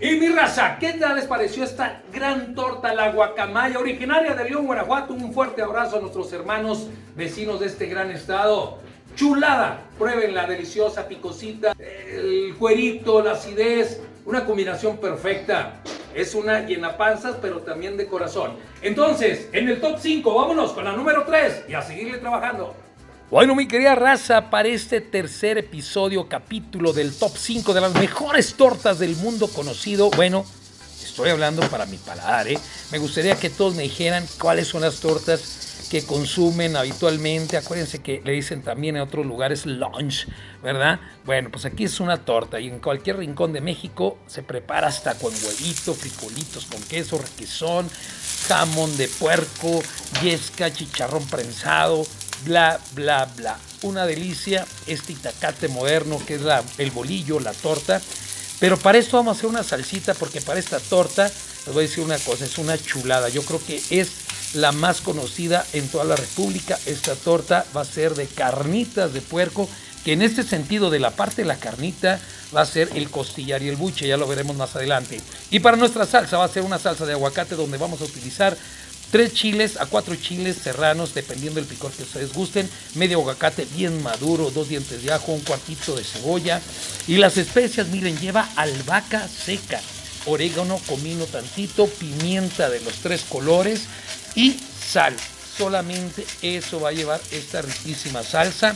Y mi raza, ¿qué tal les pareció esta gran torta, la guacamaya, originaria de León, Guanajuato? Un fuerte abrazo a nuestros hermanos vecinos de este gran estado. Chulada, prueben la deliciosa picosita, el cuerito, la acidez, una combinación perfecta. Es una llena panzas, pero también de corazón. Entonces, en el top 5, vámonos con la número 3 y a seguirle trabajando. Bueno, mi querida raza, para este tercer episodio, capítulo del top 5 de las mejores tortas del mundo conocido, bueno, estoy hablando para mi paladar, ¿eh? Me gustaría que todos me dijeran cuáles son las tortas que consumen habitualmente. Acuérdense que le dicen también en otros lugares lunch, ¿verdad? Bueno, pues aquí es una torta y en cualquier rincón de México se prepara hasta con huevito, frijolitos con queso, requesón, jamón de puerco, yesca, chicharrón prensado, bla, bla, bla. Una delicia este itacate moderno que es la, el bolillo, la torta. Pero para esto vamos a hacer una salsita porque para esta torta, les voy a decir una cosa, es una chulada. Yo creo que es la más conocida en toda la República. Esta torta va a ser de carnitas de puerco, que en este sentido de la parte de la carnita va a ser el costillar y el buche, ya lo veremos más adelante. Y para nuestra salsa va a ser una salsa de aguacate donde vamos a utilizar Tres chiles a cuatro chiles serranos, dependiendo del picor que ustedes gusten. Medio aguacate bien maduro, dos dientes de ajo, un cuartito de cebolla. Y las especias, miren, lleva albahaca seca, orégano, comino tantito, pimienta de los tres colores y sal. Solamente eso va a llevar esta riquísima salsa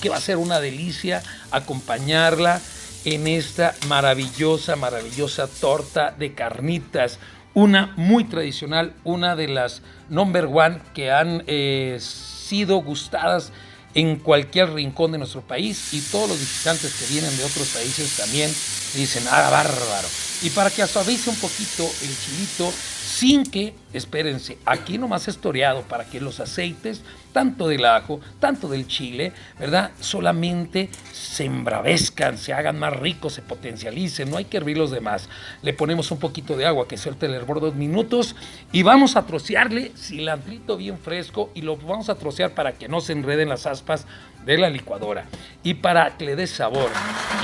que va a ser una delicia acompañarla en esta maravillosa, maravillosa torta de carnitas una muy tradicional, una de las number one que han eh, sido gustadas en cualquier rincón de nuestro país y todos los visitantes que vienen de otros países también dicen, ah, bárbaro. Y para que suavice un poquito el chilito, sin que, espérense, aquí nomás es toreado para que los aceites, tanto del ajo, tanto del chile, ¿verdad? Solamente se embravezcan, se hagan más ricos, se potencialicen, no hay que hervir los demás. Le ponemos un poquito de agua que suelte el hervor dos minutos y vamos a trocearle cilantrito bien fresco y lo vamos a trocear para que no se enreden las aspas de la licuadora. Y para que le dé sabor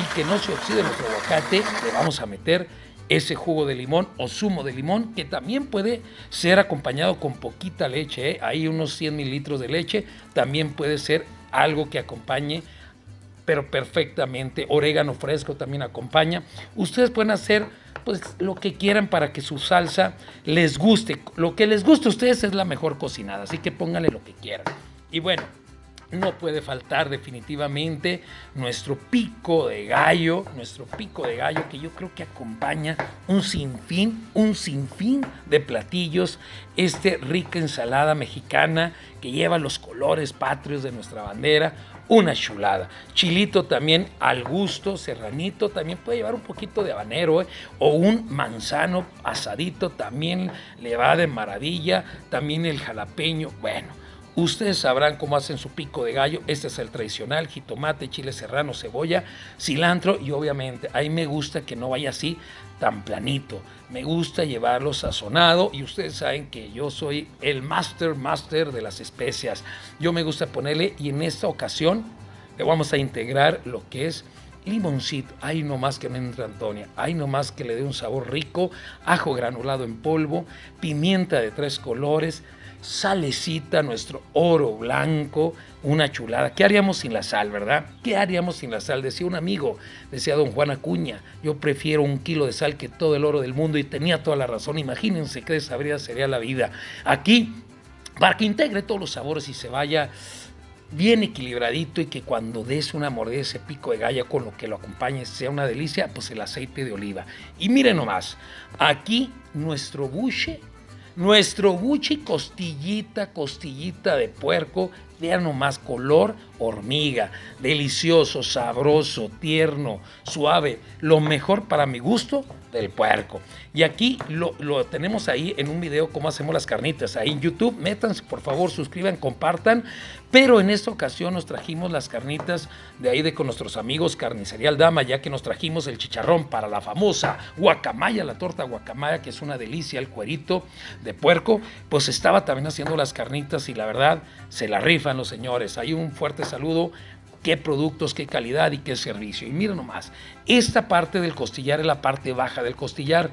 y que no se oxide nuestro aguacate, le vamos a meter ese jugo de limón o zumo de limón que también puede ser acompañado con poquita leche, ¿eh? hay unos 100 mililitros de leche, también puede ser algo que acompañe pero perfectamente, orégano fresco también acompaña. Ustedes pueden hacer pues lo que quieran para que su salsa les guste. Lo que les guste a ustedes es la mejor cocinada, así que pónganle lo que quieran. Y bueno, no puede faltar definitivamente nuestro pico de gallo, nuestro pico de gallo que yo creo que acompaña un sinfín, un sinfín de platillos, este rica ensalada mexicana que lleva los colores patrios de nuestra bandera, una chulada. Chilito también al gusto, serranito, también puede llevar un poquito de habanero ¿eh? o un manzano asadito, también le va de maravilla, también el jalapeño, bueno Ustedes sabrán cómo hacen su pico de gallo. Este es el tradicional, jitomate, chile serrano, cebolla, cilantro y obviamente ahí me gusta que no vaya así tan planito. Me gusta llevarlo sazonado y ustedes saben que yo soy el master master de las especias. Yo me gusta ponerle y en esta ocasión le vamos a integrar lo que es limoncito, ahí nomás que me entra Antonia, ahí nomás que le dé un sabor rico, ajo granulado en polvo, pimienta de tres colores, salecita, nuestro oro blanco, una chulada. ¿Qué haríamos sin la sal, verdad? ¿Qué haríamos sin la sal? Decía un amigo, decía don Juan Acuña, yo prefiero un kilo de sal que todo el oro del mundo y tenía toda la razón. Imagínense qué desabrida sería la vida. Aquí, para que integre todos los sabores y se vaya bien equilibradito y que cuando des una mordida ese pico de galla con lo que lo acompañe sea una delicia, pues el aceite de oliva. Y miren nomás, aquí nuestro buche nuestro buche costillita, costillita de puerco, vean nomás color hormiga, delicioso, sabroso, tierno, suave, lo mejor para mi gusto del puerco. Y aquí lo, tenemos ahí en un video cómo hacemos las carnitas, ahí en YouTube, métanse por favor, suscriban, compartan, pero en esta ocasión nos trajimos las carnitas de ahí de con nuestros amigos Carnicería Dama, ya que nos trajimos el chicharrón para la famosa guacamaya, la torta guacamaya, que es una delicia, el cuerito de puerco, pues estaba también haciendo las carnitas y la verdad se la los señores. Hay un fuerte saludo qué productos, qué calidad y qué servicio. Y miren nomás, Esta parte del costillar es la parte baja del costillar,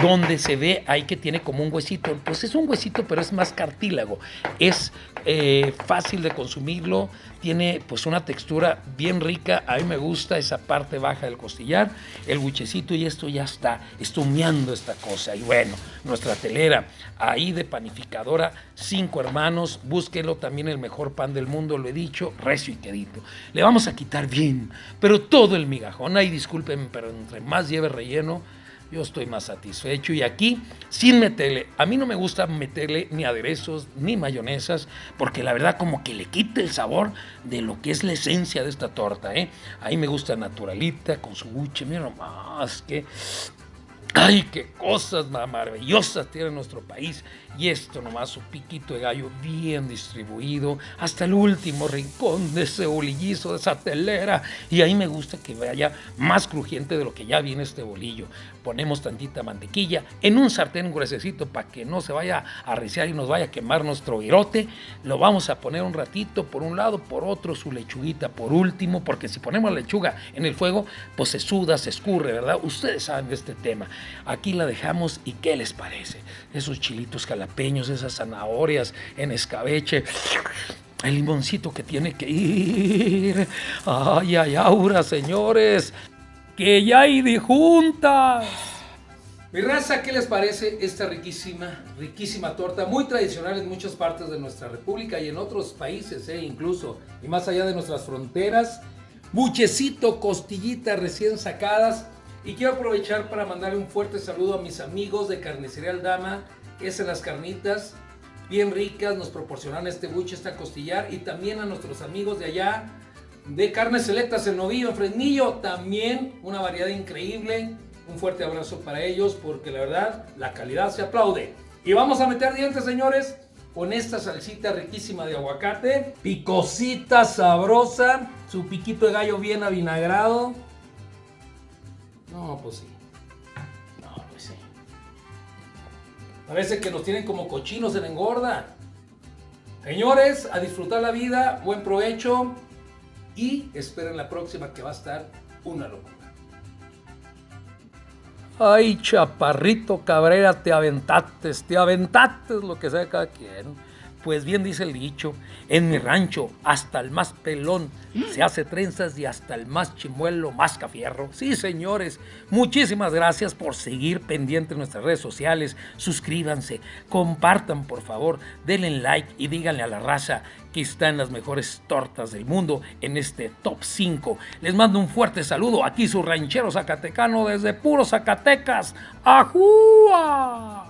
donde se ve ahí que tiene como un huesito. Pues es un huesito, pero es más cartílago. Es eh, fácil de consumirlo, tiene pues una textura bien rica. A mí me gusta esa parte baja del costillar, el buchecito y esto ya está estumeando esta cosa. Y bueno, nuestra telera ahí de panificadora, cinco hermanos, búsquelo también el mejor pan del mundo, lo he dicho, recio y quedito. Le vamos a quitar bien, pero todo el migajón. Ay, discúlpenme, pero entre más lleve relleno, yo estoy más satisfecho. Y aquí, sin meterle, a mí no me gusta meterle ni aderezos ni mayonesas, porque la verdad como que le quita el sabor de lo que es la esencia de esta torta. ¿eh? Ahí me gusta naturalita, con su buche, mira nomás, que ¡Ay, qué cosas maravillosas tiene nuestro país! Y esto nomás, su piquito de gallo bien distribuido hasta el último rincón de ese bolillizo, de esa telera. Y ahí me gusta que vaya más crujiente de lo que ya viene este bolillo. Ponemos tantita mantequilla en un sartén gruesecito para que no se vaya a reciar y nos vaya a quemar nuestro virote. Lo vamos a poner un ratito por un lado, por otro su lechuguita por último, porque si ponemos la lechuga en el fuego, pues se suda, se escurre, ¿verdad? Ustedes saben de este tema. Aquí la dejamos y ¿qué les parece? Esos chilitos jalapeños, esas zanahorias en escabeche. El limoncito que tiene que ir. Ay, ay, aura, señores. Que ya hay de juntas. Mi raza, ¿qué les parece esta riquísima, riquísima torta? Muy tradicional en muchas partes de nuestra república y en otros países, eh, incluso, y más allá de nuestras fronteras. Buchecito, costillitas recién sacadas, y quiero aprovechar para mandarle un fuerte saludo a mis amigos de Carnicería Aldama, es en las carnitas, bien ricas, nos proporcionan este buche, esta costillar, y también a nuestros amigos de allá, de Carnes Selectas en Novillo, en Fresnillo, también una variedad increíble. Un fuerte abrazo para ellos, porque la verdad, la calidad se aplaude. Y vamos a meter dientes, señores, con esta salsita riquísima de aguacate, picosita, sabrosa, su piquito de gallo bien avinagrado, no, pues sí. No, pues sí. Parece que nos tienen como cochinos en engorda. Señores, a disfrutar la vida, buen provecho y esperen la próxima que va a estar una locura. Ay, chaparrito Cabrera, te aventates, te aventates lo que sea cada quien. Pues bien dice el dicho, en mi rancho hasta el más pelón se hace trenzas y hasta el más chimuelo más cafierro. Sí, señores, muchísimas gracias por seguir pendiente en nuestras redes sociales. Suscríbanse, compartan por favor, denle like y díganle a la raza que están las mejores tortas del mundo en este top 5. Les mando un fuerte saludo aquí su ranchero zacatecano desde puro Zacatecas. ¡Ajúa!